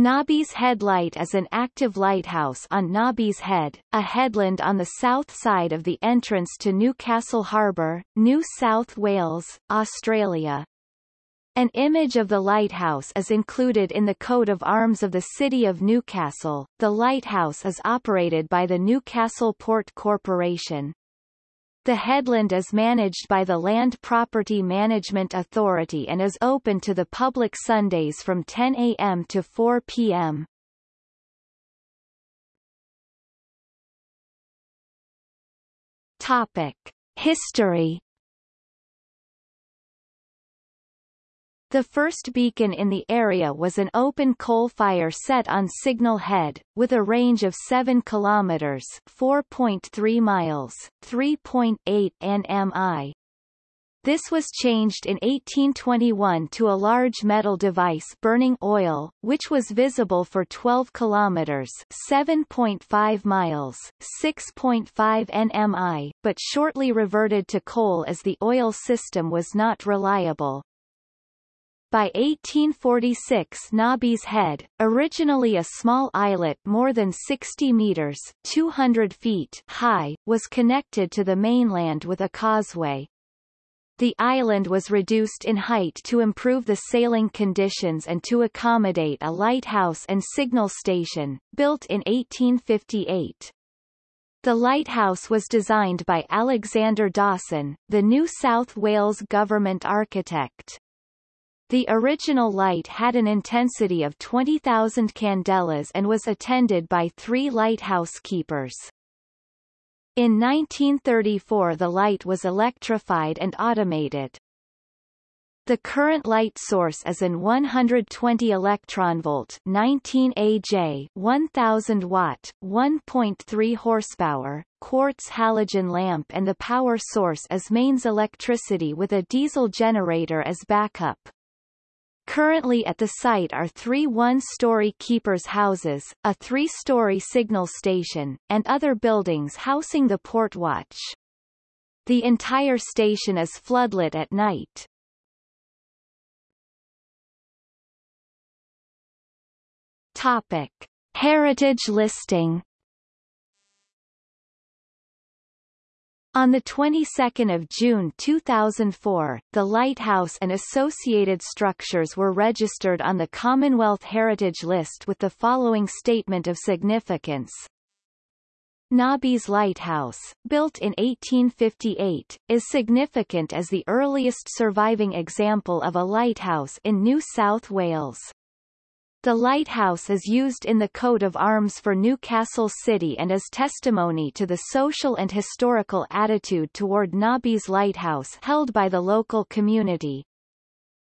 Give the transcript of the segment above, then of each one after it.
Nobby's Head Light is an active lighthouse on Nobby's Head, a headland on the south side of the entrance to Newcastle Harbour, New South Wales, Australia. An image of the lighthouse is included in the coat of arms of the City of Newcastle. The lighthouse is operated by the Newcastle Port Corporation. The headland is managed by the Land Property Management Authority and is open to the public Sundays from 10 a.m. to 4 p.m. Topic. History The first beacon in the area was an open coal fire set on Signal Head, with a range of 7 kilometers (4.3 miles, 3.8 nmi). This was changed in 1821 to a large metal device burning oil, which was visible for 12 kilometers (7.5 miles, 6.5 nmi), but shortly reverted to coal as the oil system was not reliable. By 1846 Nobby's Head, originally a small islet more than 60 meters 200 feet high, was connected to the mainland with a causeway. The island was reduced in height to improve the sailing conditions and to accommodate a lighthouse and signal station, built in 1858. The lighthouse was designed by Alexander Dawson, the New South Wales government architect. The original light had an intensity of 20,000 candelas and was attended by three lighthouse keepers. In 1934 the light was electrified and automated. The current light source is an 120 electron volt 19 AJ 1000 watt 1.3 horsepower quartz halogen lamp and the power source is mains electricity with a diesel generator as backup. Currently at the site are three one-story keepers' houses, a three-story signal station, and other buildings housing the port watch. The entire station is floodlit at night. Topic. Heritage listing On the 22nd of June 2004, the lighthouse and associated structures were registered on the Commonwealth Heritage List with the following statement of significance. Nobby's Lighthouse, built in 1858, is significant as the earliest surviving example of a lighthouse in New South Wales. The lighthouse is used in the coat of arms for Newcastle City and is testimony to the social and historical attitude toward Nobby's Lighthouse held by the local community.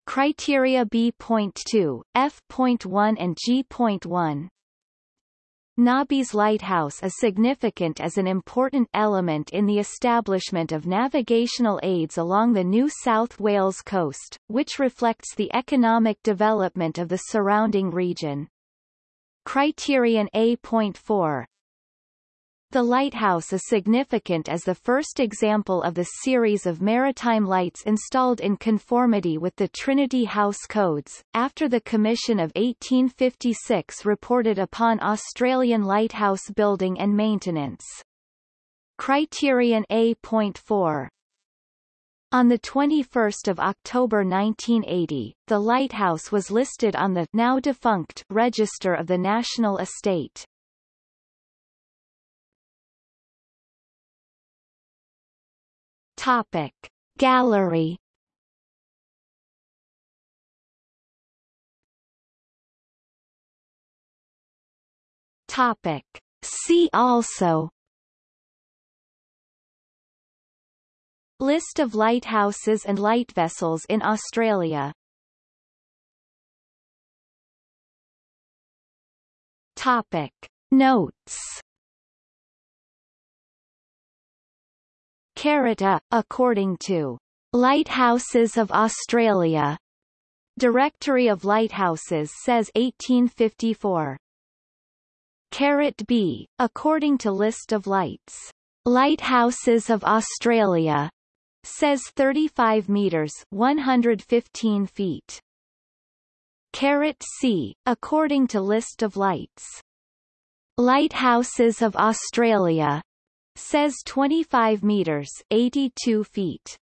Criteria B.2, F.1 and G.1 Nobby's lighthouse is significant as an important element in the establishment of navigational aids along the New South Wales coast, which reflects the economic development of the surrounding region. Criterion A.4 the lighthouse is significant as the first example of the series of maritime lights installed in conformity with the Trinity House Codes, after the Commission of 1856 reported upon Australian lighthouse building and maintenance. Criterion A.4 on 21 October 1980, the lighthouse was listed on the now defunct Register of the National Estate. Topic. Gallery. Topic. See also. List of lighthouses and light vessels in Australia. Topic. Notes Carita, according to Lighthouses of Australia. Directory of Lighthouses says 1854. Carat B, according to List of Lights. Lighthouses of Australia says 35 meters 115 feet. Carat C, according to list of lights. Lighthouses of Australia says 25 meters 82 feet.